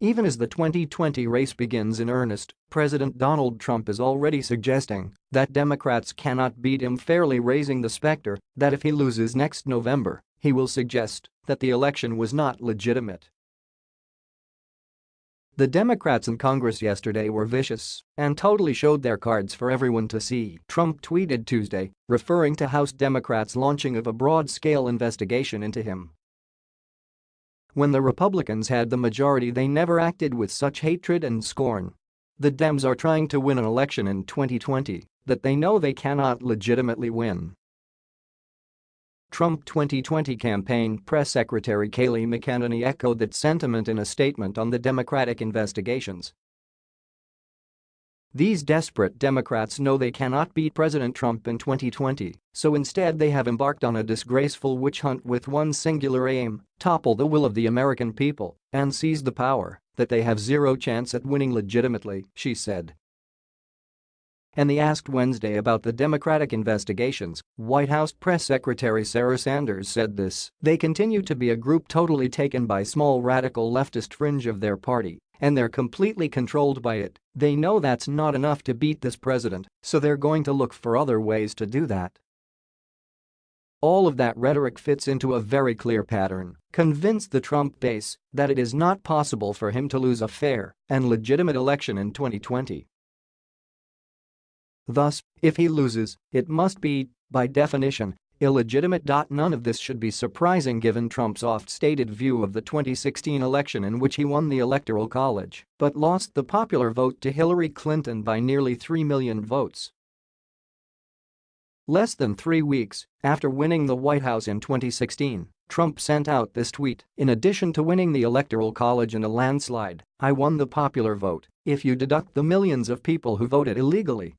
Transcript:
Even as the 2020 race begins in earnest, President Donald Trump is already suggesting that Democrats cannot beat him fairly raising the specter that if he loses next November, he will suggest that the election was not legitimate. The Democrats in Congress yesterday were vicious and totally showed their cards for everyone to see, Trump tweeted Tuesday, referring to House Democrats' launching of a broad-scale investigation into him. When the Republicans had the majority they never acted with such hatred and scorn. The Dems are trying to win an election in 2020 that they know they cannot legitimately win. Trump 2020 campaign press secretary Kayleigh McEnany echoed that sentiment in a statement on the Democratic investigations these desperate Democrats know they cannot beat President Trump in 2020, so instead they have embarked on a disgraceful witch hunt with one singular aim, topple the will of the American people and seize the power that they have zero chance at winning legitimately, she said. And they asked Wednesday about the Democratic investigations, White House Press Secretary Sarah Sanders said this, they continue to be a group totally taken by small radical leftist fringe of their party and they're completely controlled by it. They know that's not enough to beat this president, so they're going to look for other ways to do that. All of that rhetoric fits into a very clear pattern, convince the Trump base that it is not possible for him to lose a fair and legitimate election in 2020. Thus, if he loses, it must be, by definition, illegitimate. None of this should be surprising given Trump's oft-stated view of the 2016 election in which he won the Electoral College but lost the popular vote to Hillary Clinton by nearly 3 million votes. Less than three weeks after winning the White House in 2016, Trump sent out this tweet, in addition to winning the Electoral College in a landslide, I won the popular vote if you deduct the millions of people who voted illegally